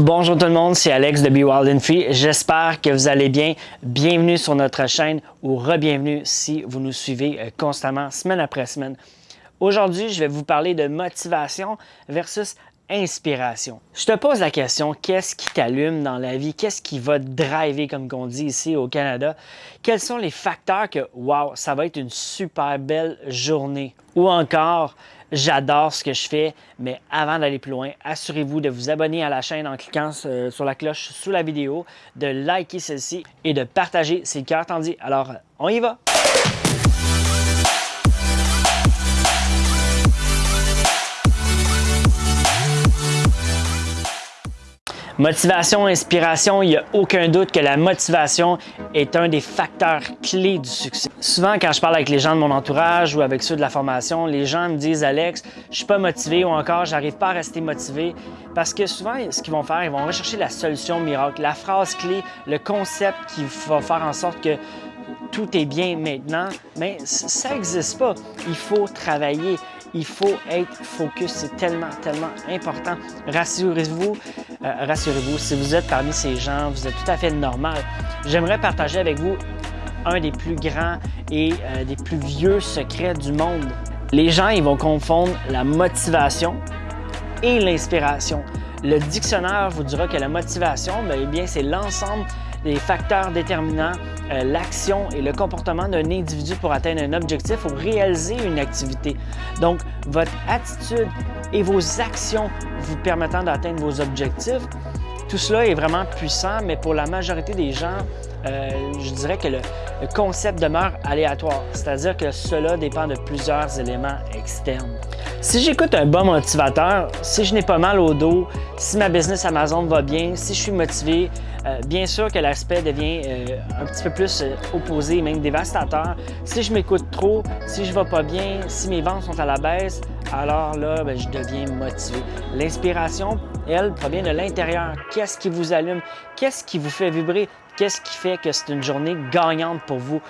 Bonjour tout le monde, c'est Alex de Be Wild and Free. J'espère que vous allez bien. Bienvenue sur notre chaîne ou re-bienvenue si vous nous suivez euh, constamment, semaine après semaine. Aujourd'hui, je vais vous parler de motivation versus inspiration. Je te pose la question, qu'est-ce qui t'allume dans la vie? Qu'est-ce qui va te driver, comme on dit ici au Canada? Quels sont les facteurs que, wow, ça va être une super belle journée? Ou encore, J'adore ce que je fais, mais avant d'aller plus loin, assurez-vous de vous abonner à la chaîne en cliquant sur la cloche sous la vidéo, de liker celle-ci et de partager, c'est le cœur tendu. Alors, on y va! Motivation, inspiration, il n'y a aucun doute que la motivation est un des facteurs clés du succès. Souvent, quand je parle avec les gens de mon entourage ou avec ceux de la formation, les gens me disent « Alex, je suis pas motivé » ou encore « j'arrive pas à rester motivé » parce que souvent, ce qu'ils vont faire, ils vont rechercher la solution miracle, la phrase clé, le concept qui va faire en sorte que tout est bien maintenant, mais ça n'existe pas. Il faut travailler, il faut être focus, c'est tellement, tellement important. Rassurez-vous, euh, rassurez-vous, si vous êtes parmi ces gens, vous êtes tout à fait normal. J'aimerais partager avec vous un des plus grands et euh, des plus vieux secrets du monde. Les gens, ils vont confondre la motivation et l'inspiration. Le dictionnaire vous dira que la motivation, bien, eh bien c'est l'ensemble des facteurs déterminants euh, l'action et le comportement d'un individu pour atteindre un objectif ou réaliser une activité. Donc, votre attitude et vos actions vous permettant d'atteindre vos objectifs, tout cela est vraiment puissant, mais pour la majorité des gens, euh, je dirais que le, concept demeure aléatoire, c'est-à-dire que cela dépend de plusieurs éléments externes. Si j'écoute un bon motivateur, si je n'ai pas mal au dos, si ma business Amazon va bien, si je suis motivé, euh, bien sûr que l'aspect devient euh, un petit peu plus opposé, même dévastateur. Si je m'écoute trop, si je ne vais pas bien, si mes ventes sont à la baisse, alors là, ben, je deviens motivé. L'inspiration, elle, provient de l'intérieur. Qu'est-ce qui vous allume? Qu'est-ce qui vous fait vibrer? Qu'est-ce qui fait que c'est une journée gagnante pour vous?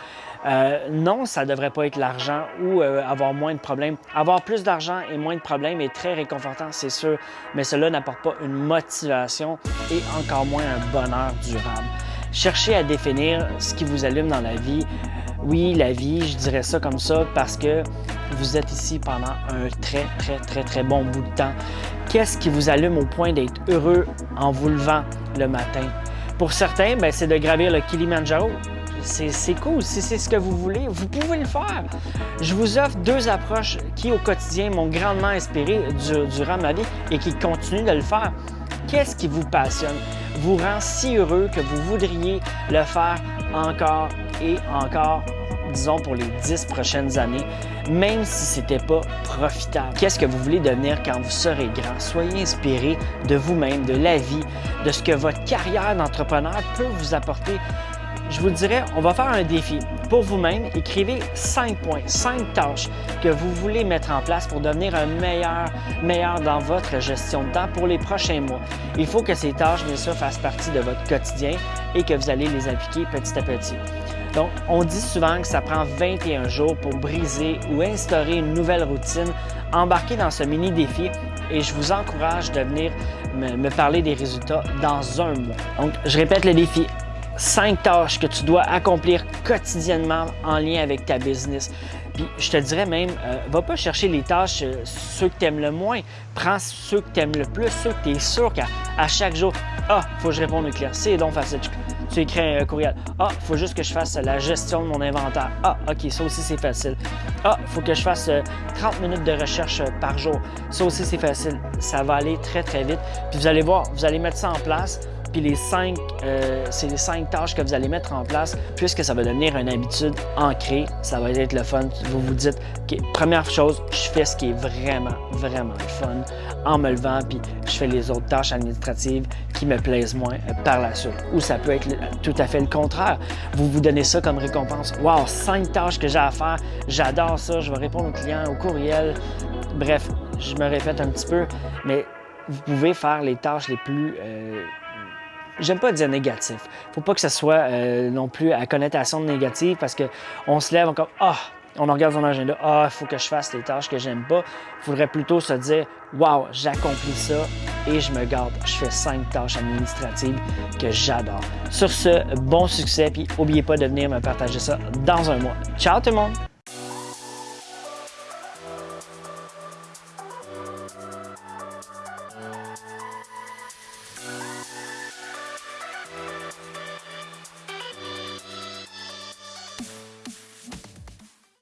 Euh, non, ça ne devrait pas être l'argent ou euh, avoir moins de problèmes. Avoir plus d'argent et moins de problèmes est très réconfortant, c'est sûr, mais cela n'apporte pas une motivation et encore moins un bonheur durable. Cherchez à définir ce qui vous allume dans la vie. Oui, la vie, je dirais ça comme ça parce que vous êtes ici pendant un très, très, très, très bon bout de temps. Qu'est-ce qui vous allume au point d'être heureux en vous levant le matin? Pour certains, ben, c'est de gravir le Kilimanjaro. C'est cool. Si c'est ce que vous voulez, vous pouvez le faire. Je vous offre deux approches qui, au quotidien, m'ont grandement inspiré durant ma vie et qui continuent de le faire. Qu'est-ce qui vous passionne, vous rend si heureux que vous voudriez le faire encore et encore disons pour les dix prochaines années, même si ce n'était pas profitable? Qu'est-ce que vous voulez devenir quand vous serez grand? Soyez inspiré de vous-même, de la vie, de ce que votre carrière d'entrepreneur peut vous apporter. Je vous dirais, on va faire un défi. Pour vous-même, écrivez cinq points, cinq tâches que vous voulez mettre en place pour devenir un meilleur, meilleur dans votre gestion de temps pour les prochains mois. Il faut que ces tâches, bien sûr, fassent partie de votre quotidien et que vous allez les appliquer petit à petit. Donc, on dit souvent que ça prend 21 jours pour briser ou instaurer une nouvelle routine. Embarquez dans ce mini défi et je vous encourage de venir me, parler des résultats dans un mois. Donc, je répète le défi. 5 tâches que tu dois accomplir quotidiennement en lien avec ta business. Puis je te dirais même, euh, va pas chercher les tâches, euh, ceux que tu aimes le moins. Prends ceux que tu aimes le plus, ceux que tu es sûr qu'à chaque jour, ah, faut que je réponde aux clients. C'est donc facile tu écris un courriel. Ah, faut juste que je fasse la gestion de mon inventaire. Ah, OK, ça aussi c'est facile. Ah, faut que je fasse 30 euh, minutes de recherche par jour. Ça aussi c'est facile. Ça va aller très très vite. Puis vous allez voir, vous allez mettre ça en place. Puis les cinq, euh, c'est les cinq tâches que vous allez mettre en place, puisque ça va devenir une habitude ancrée, ça va être le fun. Vous vous dites, OK, première chose, je fais ce qui est vraiment, vraiment le fun en me levant, puis je fais les autres tâches administratives qui me plaisent moins par la suite. Ou ça peut être tout à fait le contraire. Vous vous donnez ça comme récompense. Wow, cinq tâches que j'ai à faire, j'adore ça, je vais répondre aux clients, au courriel. Bref, je me répète un petit peu, mais vous pouvez faire les tâches les plus... Euh, j'aime pas dire négatif. Faut pas que ce soit euh, non plus à connotation négative parce qu'on se lève encore, ah, on regarde son agenda, ah, il faut que je fasse les tâches que j'aime pas. Faudrait plutôt se dire, waouh, j'accomplis ça et je me garde. Je fais cinq tâches administratives que j'adore. Sur ce, bon succès, puis n'oubliez pas de venir me partager ça dans un mois. Ciao tout le monde!